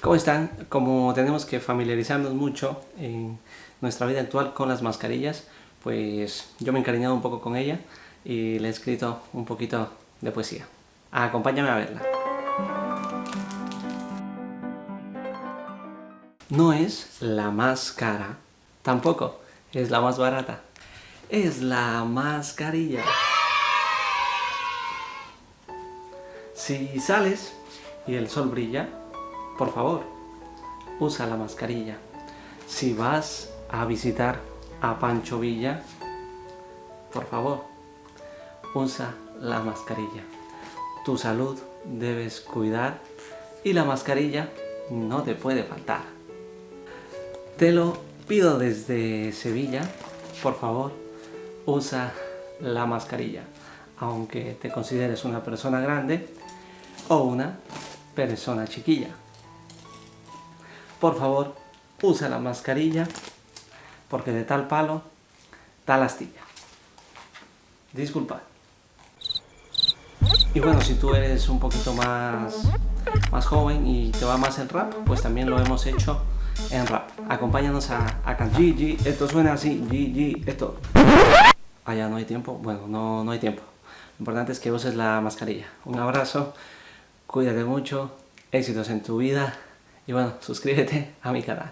¿Cómo están? Como tenemos que familiarizarnos mucho en nuestra vida actual con las mascarillas, pues yo me he encariñado un poco con ella y le he escrito un poquito de poesía. Acompáñame a verla. No es la más cara, tampoco es la más barata, es la mascarilla. Si sales y el sol brilla, por favor, usa la mascarilla. Si vas a visitar a Pancho Villa, por favor, usa la mascarilla. Tu salud debes cuidar y la mascarilla no te puede faltar. Te lo pido desde Sevilla, por favor, usa la mascarilla. Aunque te consideres una persona grande o una persona chiquilla por favor, usa la mascarilla, porque de tal palo, tal astilla. Disculpa. Y bueno, si tú eres un poquito más, más joven y te va más el rap, pues también lo hemos hecho en rap. Acompáñanos a, a cantar. GG, esto suena así, GG, esto. Allá no hay tiempo, bueno, no, no hay tiempo. Lo importante es que uses la mascarilla. Un abrazo, cuídate mucho, éxitos en tu vida y bueno, suscríbete a mi canal.